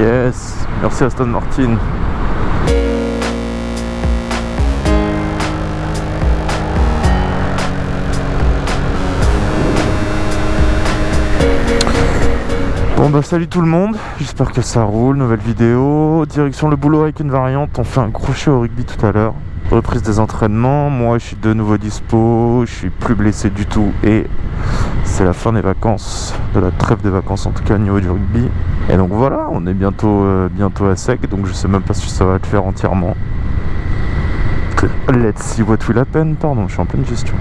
Yes, merci Aston Martin. Bon bah salut tout le monde, j'espère que ça roule, nouvelle vidéo, direction le boulot avec une variante, on fait un crochet au rugby tout à l'heure, reprise des entraînements, moi je suis de nouveau dispo, je suis plus blessé du tout et c'est la fin des vacances, de la trêve des vacances en tout cas au niveau du rugby. Et donc voilà, on est bientôt, euh, bientôt à sec, donc je sais même pas si ça va le faire entièrement. Let's see what will happen, pardon, je suis en pleine gestion.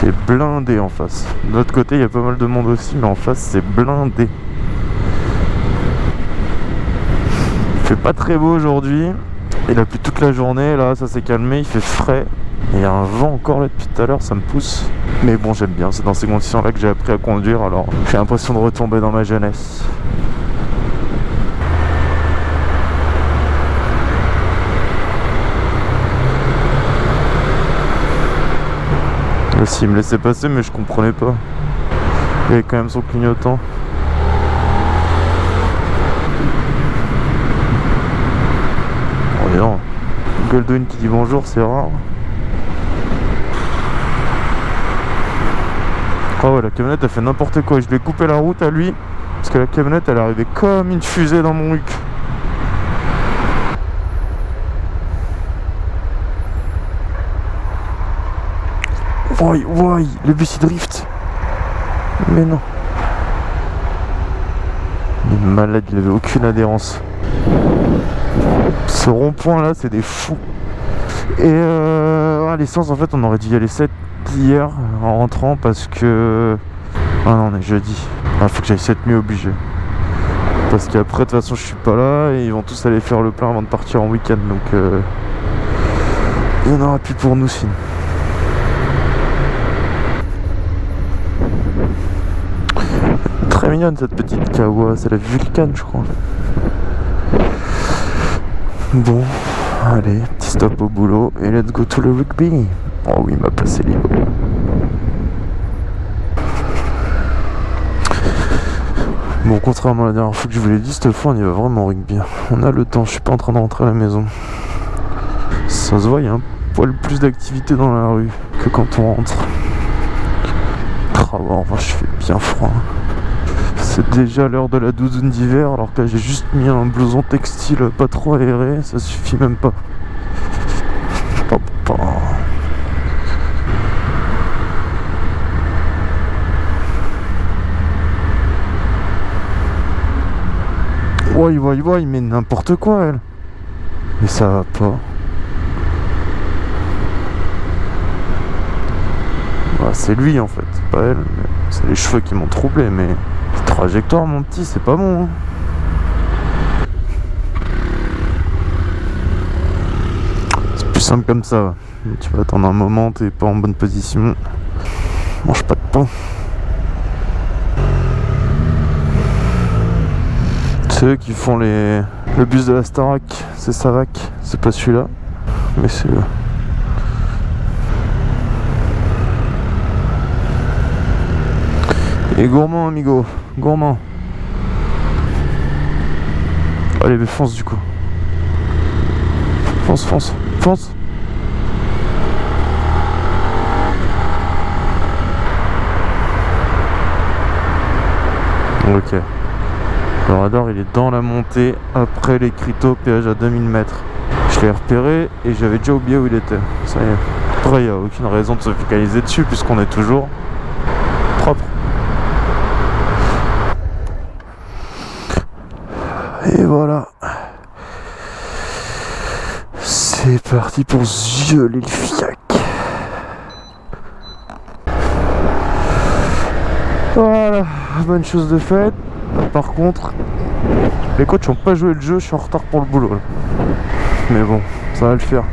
c'est blindé en face. De l'autre côté, il y a pas mal de monde aussi, mais en face, c'est blindé. Il fait pas très beau aujourd'hui. Il a plu toute la journée, là, ça s'est calmé, il fait frais. Il y a un vent encore là depuis tout à l'heure, ça me pousse. Mais bon, j'aime bien, c'est dans ces conditions-là que j'ai appris à conduire, alors j'ai l'impression de retomber dans ma jeunesse. Aussi, il me laissait passer, mais je comprenais pas. Il avait quand même son clignotant. Non. Qui dit bonjour, c'est rare. Oh ouais, la camionnette a fait n'importe quoi. Je lui ai coupé la route à lui. Parce que la camionnette, elle est arrivée comme une fusée dans mon huc. Ouais, ouais, le bus il drift. Mais non. Il est malade, il avait aucune adhérence. Ce rond-point là, c'est des fous. Et euh, l'essence, en fait, on aurait dû y aller 7 hier en rentrant parce que. Ah non, on est jeudi. Ah, faut que j'aille cette nuit obligé. Parce qu'après, de toute façon, je suis pas là et ils vont tous aller faire le plein avant de partir en week-end. Donc, euh, il n'y en aura plus pour nous sinon. très mignonne cette petite kawa, c'est la Vulcan je crois. Bon, allez, petit stop au boulot et let's go to le rugby. Oh oui, ma place est libre. Bon, contrairement à la dernière fois que je vous l'ai dit, cette fois on y va vraiment rugby. On a le temps, je suis pas en train de rentrer à la maison. Ça se voit, il y a un poil plus d'activité dans la rue que quand on rentre. Ah, bon, je fais bien froid. C'est déjà l'heure de la douzaine d'hiver alors que j'ai juste mis un blouson textile pas trop aéré, ça suffit même pas. Hop. Ouais, ouais, ouais, mais n'importe quoi elle. Mais ça va pas. Bah, c'est lui en fait, pas elle. C'est les cheveux qui m'ont troublé, mais trajectoire mon petit c'est pas bon hein. c'est plus simple comme ça. Tu vas attendre un moment t'es pas en bonne position. Mange pas de pain. Ceux qui font les le bus de la Starac. C'est Savac. C'est pas celui-là. Mais c'est Et gourmand, amigo. Gourmand. Allez, mais fonce du coup. Fonce, fonce, fonce. Ok. Le radar il est dans la montée après les crypto péage à 2000 mètres. Je l'ai repéré et j'avais déjà oublié où il était. Ça y est. Après il n'y a aucune raison de se focaliser dessus puisqu'on est toujours Et voilà. C'est parti pour violer le fiac. Voilà, bonne chose de faite. Par contre, les coachs n'ont pas joué le jeu, je suis en retard pour le boulot. Mais bon, ça va le faire.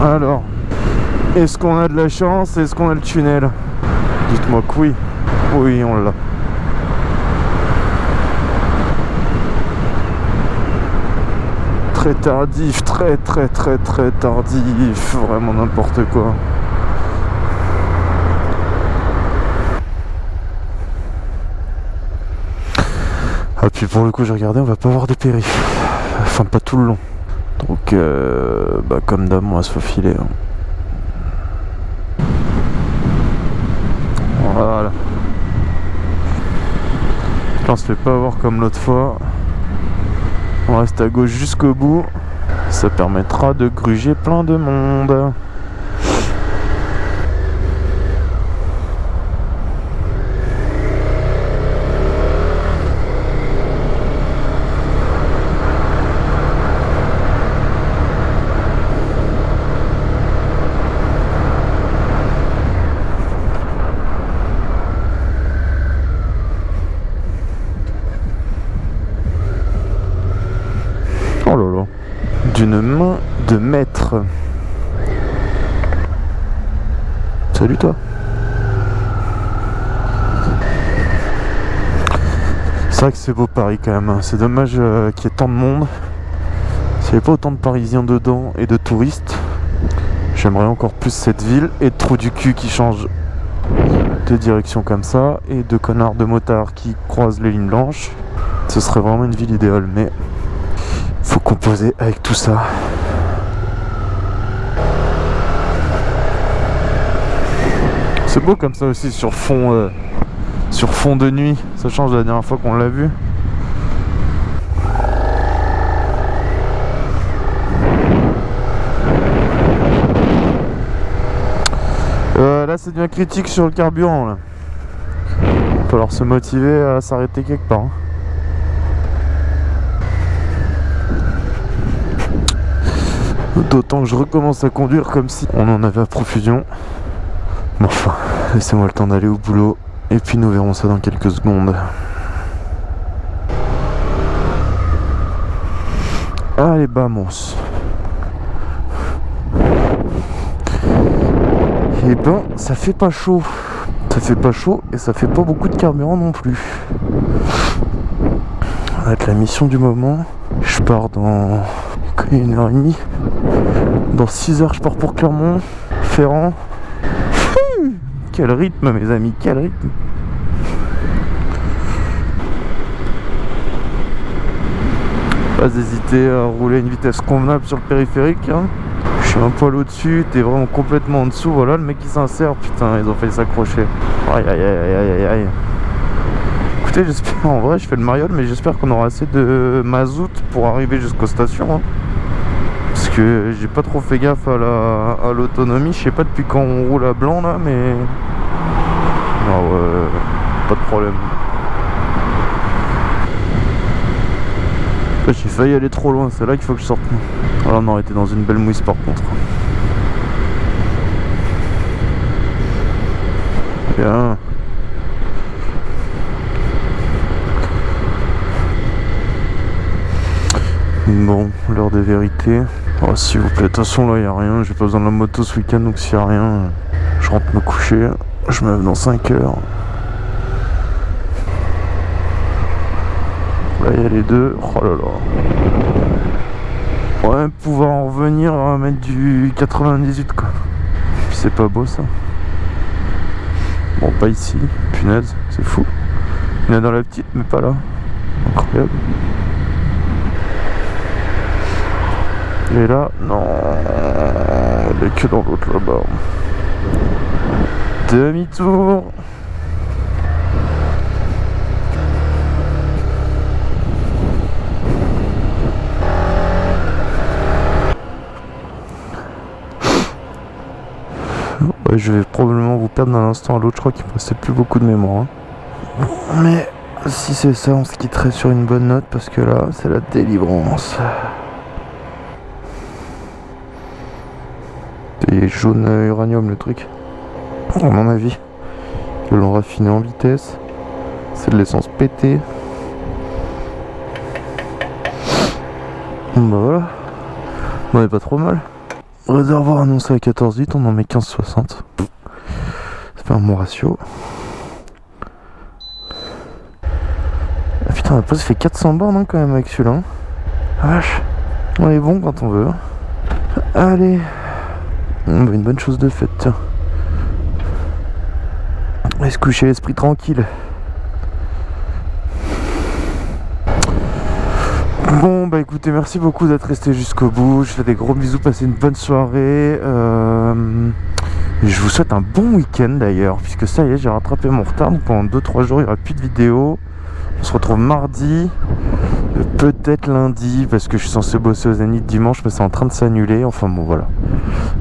Alors, est-ce qu'on a de la chance? Est-ce qu'on a le tunnel? Dites-moi que oui. Oui, on l'a. très tardif, très très très très tardif, vraiment n'importe quoi. Ah puis pour le coup j'ai regardé, on va pas avoir de périph. Enfin pas tout le long. Donc euh, bah, comme d'hab on va se faufiler. Hein. Voilà. Là on se fait pas avoir comme l'autre fois. On reste à gauche jusqu'au bout. Ça permettra de gruger plein de monde. Oh là là. D'une main de maître. Salut toi. C'est vrai que c'est beau Paris quand même. hein. C'est dommage euh, qu'il y ait tant de monde. S'il n'y avait pas autant de Parisiens dedans et de touristes, j'aimerais encore plus cette ville et de trous du cul qui changent de direction comme ça et de connards de motards qui croisent les lignes blanches. Ce serait vraiment une ville idéale, mais faut composer avec tout ça. C'est beau comme ça aussi sur fond, euh, sur fond de nuit. Ça change de la dernière fois qu'on l'a vu. Euh, là, c'est devient critique sur le carburant. Là. Va falloir se motiver à s'arrêter quelque part. hein. D'autant que je recommence à conduire comme si on en avait à profusion. Enfin, laissez-moi le temps d'aller au boulot. Et puis nous verrons ça dans quelques secondes. Allez, vamos. Et ben, ça fait pas chaud. Ça fait pas chaud et ça fait pas beaucoup de carburant non plus. Être la mission du moment. Je pars dans une heure et demie. Dans 6 heures, je pars pour Clermont, Ferrand. Quel rythme, mes amis, quel rythme. Pas hésiter à rouler à une vitesse convenable sur le périphérique. hein. Je suis un poil au-dessus, t'es vraiment complètement en dessous. Voilà le mec qui s'insère, putain, ils ont failli s'accrocher. Aïe aïe aïe aïe aïe aïe. Écoutez, j'espère, en vrai, je fais le mariole, mais j'espère qu'on aura assez de mazout pour arriver jusqu'aux stations. hein. Que j'ai pas trop fait gaffe à la l'autonomie. Je sais pas depuis quand on roule à blanc là, mais. Ah ouais, pas de problème. J'ai failli aller trop loin, c'est là qu'il faut que je sorte. Voilà, on aurait été dans une belle mouisse par contre. Bien. Bon, l'heure de vérité. Oh, s'il vous plaît, de toute façon là, il a rien. J'ai pas besoin de la moto ce week-end, donc s'il y a rien, je rentre me coucher. Je me lève dans 5 heures. Là, il y a les deux. Oh là là. Ouais, pouvoir en revenir à mettre du 98 quoi. C'est pas beau ça. Bon, pas ici. Punaise, c'est fou. Il y en a dans la petite, mais pas là. Incroyable. Et là, non. Elle est que dans l'autre là-bas. Demi-tour. Ouais, je vais probablement vous perdre d'un instant à l'autre. Je crois qu'il me restait plus beaucoup de mémoire. hein. Mais si c'est ça, on se quitterait sur une bonne note parce que là, c'est la délivrance. C'est jaune uranium le truc. À mon avis. Ils l'ont raffiné en vitesse. C'est de l'essence pétée. Bah voilà. On est pas trop mal. Réservoir annoncé à 14 litres, on en met 15,60. Ça fait un bon ratio. Ah putain, la pause fait 400 bornes hein, quand même avec celui-là. hein. Vache. On est bon quand on veut. hein. Allez. Une bonne chose de faite, tiens. Va se coucher l'esprit tranquille. Bon bah écoutez merci beaucoup d'être resté jusqu'au bout. Je fais des gros bisous, passez une bonne soirée. Euh, Je vous souhaite un bon week-end d'ailleurs, puisque ça y est, j'ai rattrapé mon retard. Donc pendant 2-3 jours, il n'y aura plus de vidéos. On se retrouve mardi, peut-être lundi, parce que je suis censé bosser au Zénith dimanche, mais c'est en train de s'annuler. Enfin bon voilà.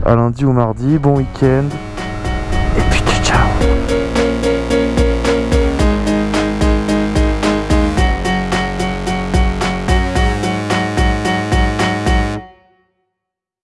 À lundi ou mardi, bon week-end.